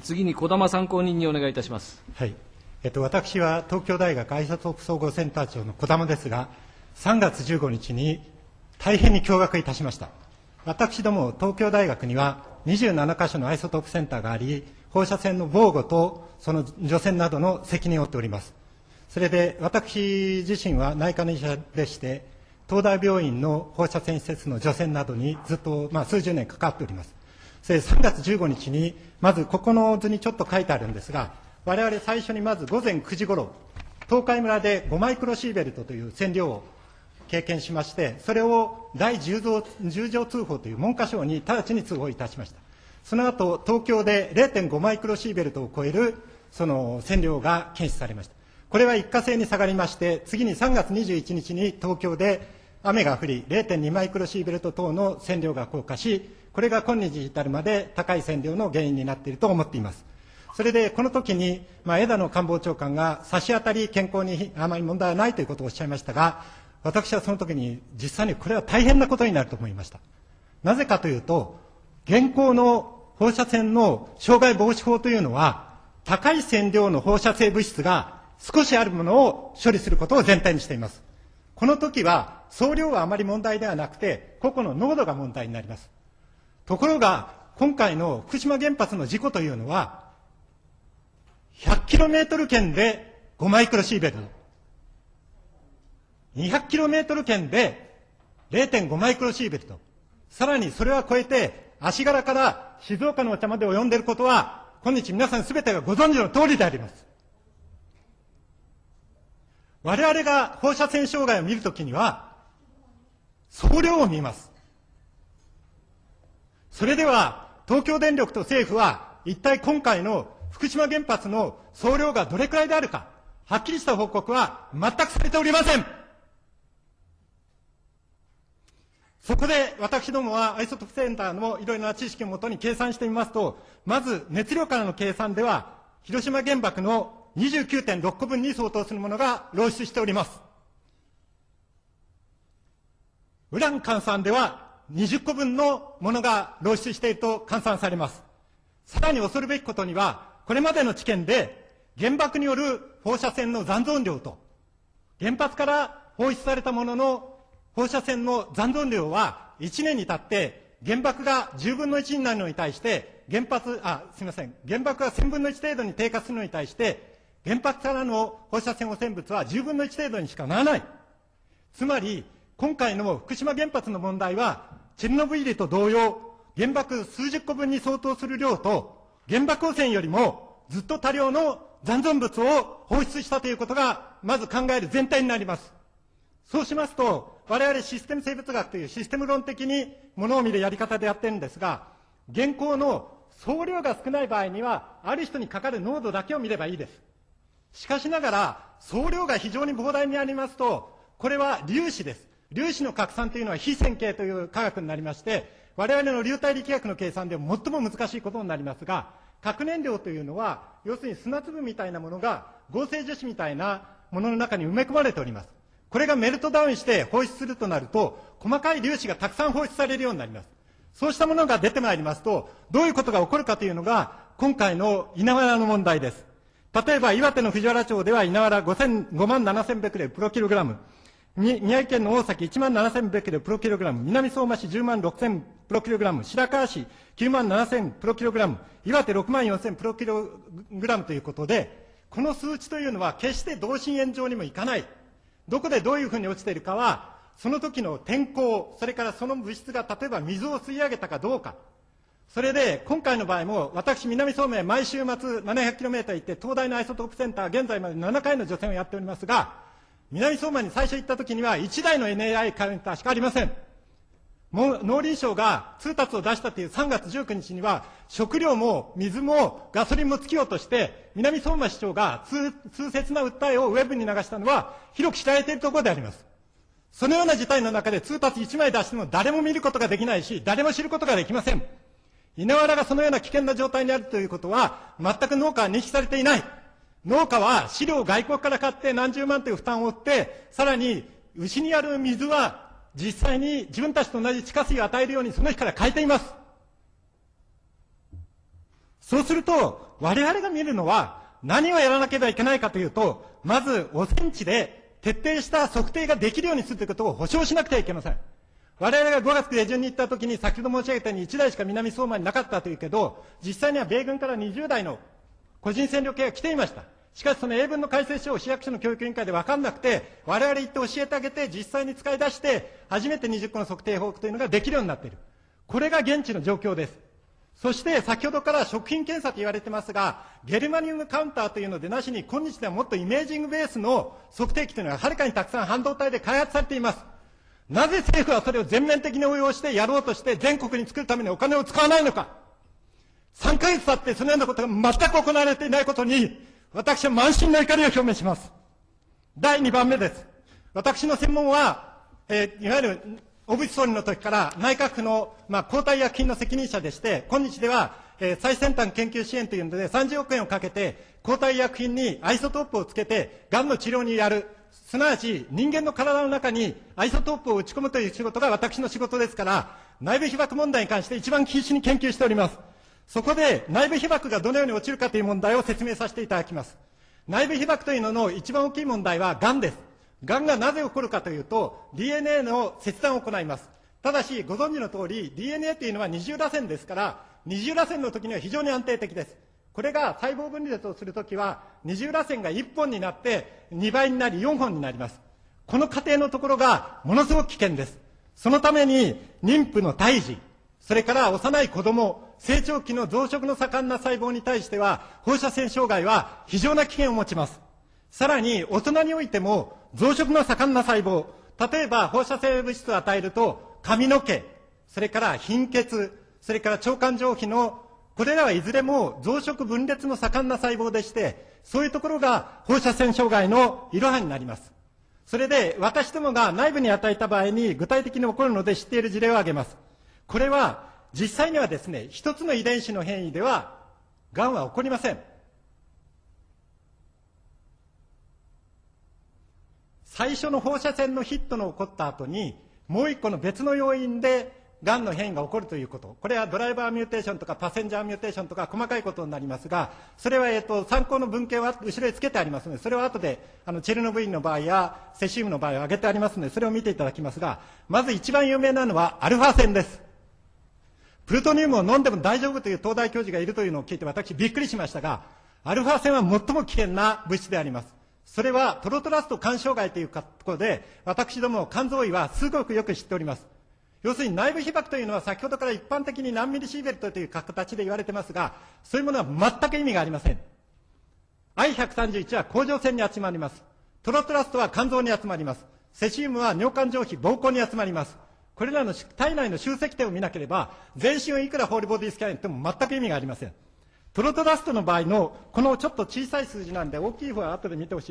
次に児玉参考人にお願いいたします。はい。えっと、私は東京大学アイソトープ総合センター長の児玉ですが、3月15日に大変に驚愕いたしました。私ども東京大学には27カ所のアイソトープセンターがあり、放射線の防護とその除染などの責任を負っております。それで私自身は内科の医者でして、東大病院の放射線施設の除染などにずっと、まあ、数十年関わっております。3月15日に、まずここの図にちょっと書いてあるんですが、我々最初にまず午前9時ごろ、東海村で5マイクロシーベルトという線量を経験しまして、それを第10条通報という文科省に直ちに通報いたしました。その後、東京で0.5マイクロシーベルトを超えるその線量が検出されました。これは一過性に下がりまして、次に3月21日に東京で雨が降り、0.2マイクロシーベルト等の線量が降下し、これが今日に至るまで高い線量の原因になっていると思っています。それで、この時に、まあ、枝野官房長官が差し当たり健康にあまり問題はないということをおっしゃいましたが、私はその時に実際にこれは大変なことになると思いました。なぜかというと、現行の放射線の障害防止法というのは、高い線量の放射性物質が少しあるものを処理することを全体にしています。この時は、総量はあまり問題ではなくて、個々の濃度が問題になります。ところが、今回の福島原発の事故というのは、100km 圏で5マイクロシーベルト。200km 圏で0.5マイクロシーベルト。さらにそれは超えて、足柄から静岡のお茶まで及んでいることは、今日皆さんすべてがご存知の通りであります。我々が放射線障害を見るときには、総量を見ます。それでは、東京電力と政府は、一体今回の福島原発の総量がどれくらいであるか、はっきりした報告は全くされておりません。そこで私どもはアイソトプセンターのいろいろな知識をもとに計算してみますと、まず熱量からの計算では、広島原爆の29.6個分に相当するものが漏出しております。ウラン換算では20個分のものが漏出していると換算されます。さらに恐るべきことには、これまでの知見で原爆による放射線の残存量と、原発から放出されたものの放射線の残存量は1年に経って原爆が10分の1になるのに対して、原発、あ、すみません、原爆が1000分の1程度に低下するのに対して、原発からの放射線汚染物は10分の1程度にしかならない。つまり、今回の福島原発の問題は、チェルノブイリと同様、原爆数十個分に相当する量と、原爆汚染よりもずっと多量の残存物を放出したということが、まず考える全体になります。そうしますと、我々システム生物学というシステム論的にものを見るやり方でやってるんですが、現行の総量が少ない場合には、ある人にかかる濃度だけを見ればいいです。しかしながら、総量が非常に膨大にありますと、これは粒子です。粒子の拡散というのは非線形という科学になりまして、我々の流体力学の計算で最も難しいことになりますが、核燃料というのは、要するに砂粒みたいなものが合成樹脂みたいなものの中に埋め込まれております。これがメルトダウンして放出するとなると、細かい粒子がたくさん放出されるようになります。そうしたものが出てまいりますと、どういうことが起こるかというのが、今回の稲わらの問題です。例えば、岩手の藤原町では稲わら5万7千ベクレルプロキログラム。宮城県の大崎1万7千ベクレルプロキログラム。南相馬市10万6千プロキログラム。白川市9万7千プロキログラム。岩手6万4千プロキログラムということで、この数値というのは決して同心円状にもいかない。どこでどういうふうに落ちているかは、その時の天候、それからその物質が例えば水を吸い上げたかどうか。それで、今回の場合も、私、南相馬毎週末 700km 行って、東大のアイソトープセンター、現在まで7回の除染をやっておりますが、南相馬に最初行った時には、1台の NAI カウンターしかありません。農林省が通達を出したという3月19日には、食料も水もガソリンも尽きようとして、南相馬市長が痛切な訴えをウェブに流したのは、広く知られているところであります。そのような事態の中で通達1枚出しても誰も見ることができないし、誰も知ることができません。稲わらがそのような危険な状態にあるということは、全く農家は認識されていない。農家は飼料を外国から買って何十万という負担を負って、さらに牛にある水は実際に自分たちと同じ地下水を与えるようにその日から変えています。そうすると、我々が見るのは、何をやらなければいけないかというと、まず、汚染地で徹底した測定ができるようにするということを保証しなくてはいけません。我々が5月下旬に行った時に、先ほど申し上げたように1台しか南相馬になかったというけど、実際には米軍から20台の個人戦力系が来ていました。しかしその英文の改正書を市役所の教育委員会で分かんなくて、我々行って教えてあげて、実際に使い出して、初めて20個の測定法というのができるようになっている。これが現地の状況です。そして先ほどから食品検査と言われてますが、ゲルマニウムカウンターというのでなしに、今日ではもっとイメージングベースの測定器というのがはるかにたくさん半導体で開発されています。なぜ政府はそれを全面的に応用してやろうとして全国に作るためにお金を使わないのか。3ヶ月経ってそのようなことが全く行われていないことに、私は満身の怒りを表明します。第2番目です。私の専門は、えー、いわゆる小渕総理の時から内閣府の、まあ、抗体薬品の責任者でして、今日では、えー、最先端研究支援というので30億円をかけて、抗体薬品にアイソトープをつけて、がんの治療にやる。すなわち、人間の体の中にアイソトープを打ち込むという仕事が私の仕事ですから、内部被曝問題に関して一番必死に研究しております。そこで内部被曝がどのように落ちるかという問題を説明させていただきます。内部被曝というのの一番大きい問題は癌です。癌がなぜ起こるかというと、DNA の切断を行います。ただし、ご存知の通り、DNA というのは二重らせんですから、二重らせんの時には非常に安定的です。これが細胞分裂をするときは、二重らせんが1本になって2倍になり4本になります。この過程のところがものすごく危険です。そのために妊婦の胎児、それから幼い子供、成長期の増殖の盛んな細胞に対しては、放射線障害は非常な危険を持ちます。さらに、大人においても、増殖の盛んな細胞、例えば放射性物質を与えると、髪の毛、それから貧血、それから腸管上皮の、これらはいずれも増殖分裂の盛んな細胞でして、そういうところが放射線障害のいろはになります。それで、私どもが内部に与えた場合に具体的に起こるので知っている事例を挙げます。これは、実際にはですね、一つの遺伝子の変異では、癌は起こりません。最初の放射線のヒットの起こった後に、もう一個の別の要因で、がんの変異が起こるということ。これはドライバーミューテーションとかパッセンジャーミューテーションとか細かいことになりますが、それは、えっと、参考の文献は後ろにつけてありますので、それは後で、あの、チェルノブイリの場合やセシウムの場合を挙げてありますので、それを見ていただきますが、まず一番有名なのはアルファ線です。プルトニウムを飲んでも大丈夫という東大教授がいるというのを聞いて私びっくりしましたが、アルファ線は最も危険な物質であります。それはトロトラスト肝障害というところで、私ども肝臓医はすごくよく知っております。要するに内部被曝というのは先ほどから一般的に何ミリシーベルトという形で言われてますが、そういうものは全く意味がありません。I131 は甲状腺に集まります。トロトラストは肝臓に集まります。セシウムは尿管上皮、膀胱に集まります。これらの体内の集積点を見なければ、全身をいくらホールボディスキャンやっても全く意味がありません。プロトダストの場合の、このちょっと小さい数字なんで、大きい方は後で見てほしい。